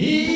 Yeah.